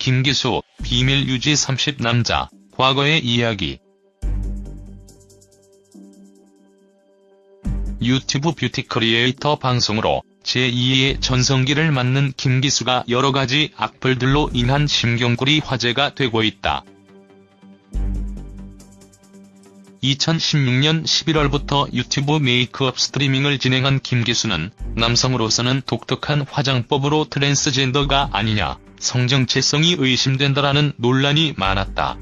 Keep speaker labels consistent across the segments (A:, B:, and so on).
A: 김기수, 비밀 유지 30 남자, 과거의 이야기. 유튜브 뷰티 크리에이터 방송으로 제2의 전성기를 맞는 김기수가 여러가지 악플들로 인한 심경글이 화제가 되고 있다. 2016년 11월부터 유튜브 메이크업 스트리밍을 진행한 김기수는 남성으로서는 독특한 화장법으로 트랜스젠더가 아니냐, 성정체성이 의심된다라는 논란이 많았다.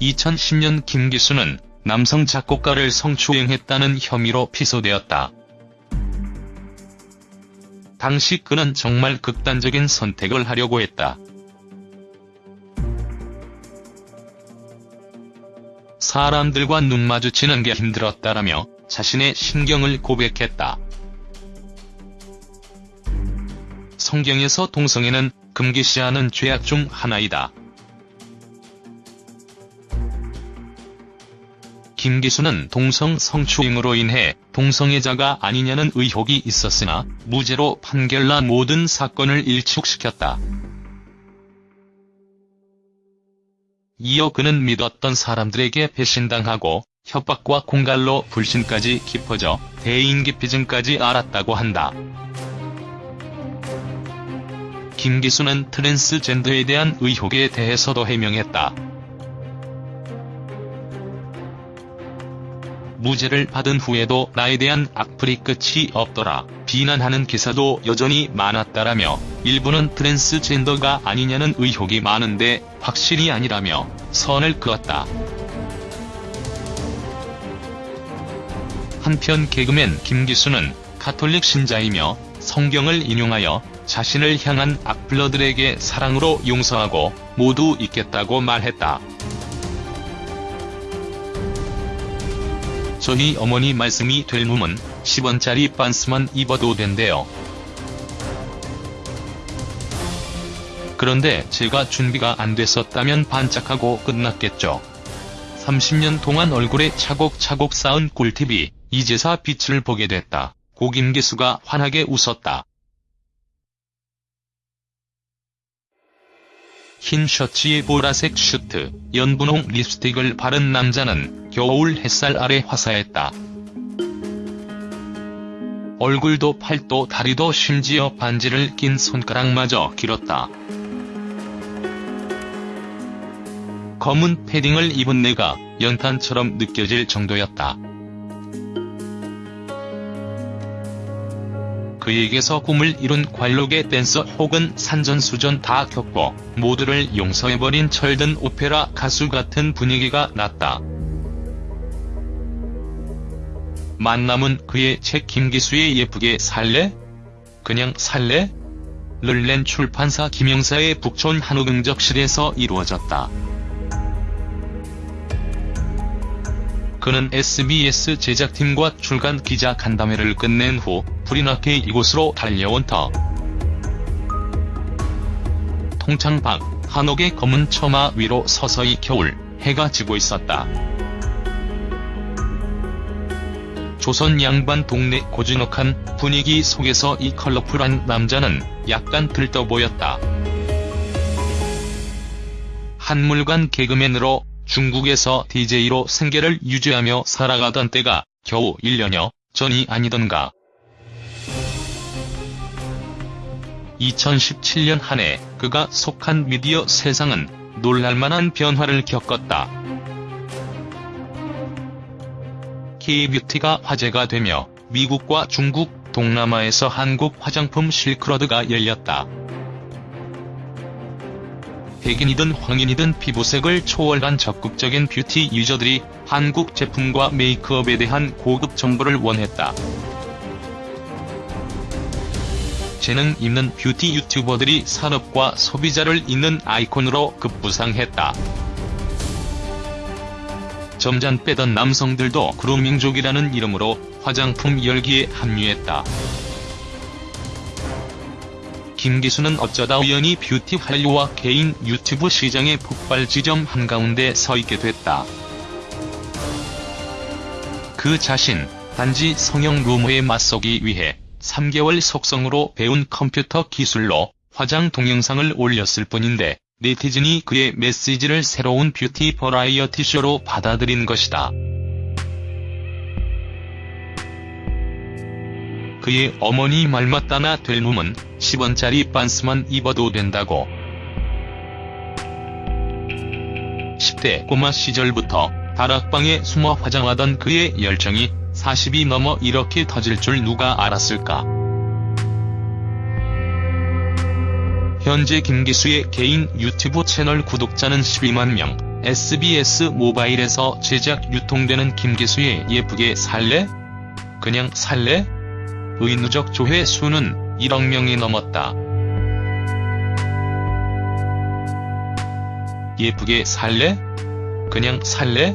A: 2010년 김기수는 남성 작곡가를 성추행했다는 혐의로 피소되었다. 당시 그는 정말 극단적인 선택을 하려고 했다. 사람들과 눈 마주치는 게 힘들었다라며 자신의 신경을 고백했다. 성경에서 동성애는 금기시하는 죄악 중 하나이다. 김기수는 동성 성추행으로 인해 동성애자가 아니냐는 의혹이 있었으나 무죄로 판결나 모든 사건을 일축시켰다. 이어 그는 믿었던 사람들에게 배신당하고 협박과 공갈로 불신까지 깊어져 대인기피증까지 알았다고 한다. 김기수는 트랜스젠더에 대한 의혹에 대해서도 해명했다. 무죄를 받은 후에도 나에 대한 악플이 끝이 없더라. 비난하는 기사도 여전히 많았다라며 일부는 트랜스젠더가 아니냐는 의혹이 많은데 확실히 아니라며 선을 그었다. 한편 개그맨 김기수는 가톨릭 신자이며 성경을 인용하여 자신을 향한 악플러들에게 사랑으로 용서하고 모두 잊겠다고 말했다. 저희 어머니 말씀이 될 놈은 10원짜리 반스만 입어도 된대요. 그런데 제가 준비가 안 됐었다면 반짝하고 끝났겠죠. 30년 동안 얼굴에 차곡차곡 쌓은 꿀팁이 이제사 빛을 보게 됐다. 고김기수가 환하게 웃었다. 흰 셔츠에 보라색 슈트, 연분홍 립스틱을 바른 남자는 겨울 햇살 아래 화사했다. 얼굴도 팔도 다리도 심지어 반지를 낀 손가락마저 길었다. 검은 패딩을 입은 내가 연탄처럼 느껴질 정도였다. 그에게서 꿈을 이룬 관록의 댄서 혹은 산전수전 다 겪고 모두를 용서해버린 철든 오페라 가수 같은 분위기가 났다. 만남은 그의 책 김기수의 예쁘게 살래? 그냥 살래? 를 낸 출판사 김영사의 북촌 한우경적실에서 이루어졌다. 그는 SBS 제작팀과 출간 기자 간담회를 끝낸 후 불이 나게 이곳으로 달려온 터. 통창 밖 한옥의 검은 처마 위로 서서히 겨울 해가 지고 있었다. 조선 양반 동네 고즈넉한 분위기 속에서 이 컬러풀한 남자는 약간 들떠 보였다. 한물간 개그맨으로 중국에서 DJ로 생계를 유지하며 살아가던 때가 겨우 1년여 전이 아니던가. 2017년 한 해 그가 속한 미디어 세상은 놀랄만한 변화를 겪었다. K-뷰티가 화제가 되며 미국과 중국, 동남아에서 한국 화장품 실크로드가 열렸다. 백인이든 황인이든 피부색을 초월한 적극적인 뷰티 유저들이 한국 제품과 메이크업에 대한 고급 정보를 원했다. 재능 있는 뷰티 유튜버들이 산업과 소비자를 잇는 아이콘으로 급부상했다. 점잔 빼던 남성들도 그루밍족이라는 이름으로 화장품 열기에 합류했다. 김기수는 어쩌다 우연히 뷰티 한류와 개인 유튜브 시장의 폭발 지점 한가운데 서 있게 됐다. 그 자신, 단지 성형 루머에 맞서기 위해 3개월 속성으로 배운 컴퓨터 기술로 화장 동영상을 올렸을 뿐인데 네티즌이 그의 메시지를 새로운 뷰티 버라이어티 쇼로 받아들인 것이다. 그의 어머니 말 맞다나 될 놈은 10원짜리 반스만 입어도 된다고. 10대 꼬마 시절부터 다락방에 숨어 화장하던 그의 열정이 40이 넘어 이렇게 터질 줄 누가 알았을까. 현재 김기수의 개인 유튜브 채널 구독자는 12만 명, SBS 모바일에서 제작 유통되는 김기수의 예쁘게 살래? 그냥 살래? 의 누적 조회 수는 1억 명이 넘었다. 예쁘게 살래? 그냥 살래?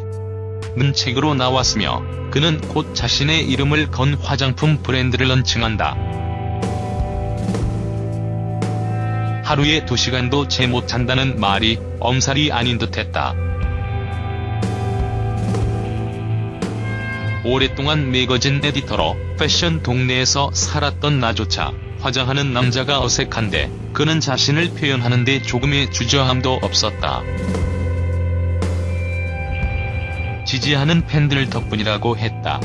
A: 는 책으로 나왔으며 그는 곧 자신의 이름을 건 화장품 브랜드를 런칭한다. 하루에 2시간도 채못 잔다는 말이 엄살이 아닌 듯했다. 오랫동안 매거진 에디터로 패션 동네에서 살았던 나조차 화장하는 남자가 어색한데 그는 자신을 표현하는데 조금의 주저함도 없었다. 지지하는 팬들 덕분이라고 했다.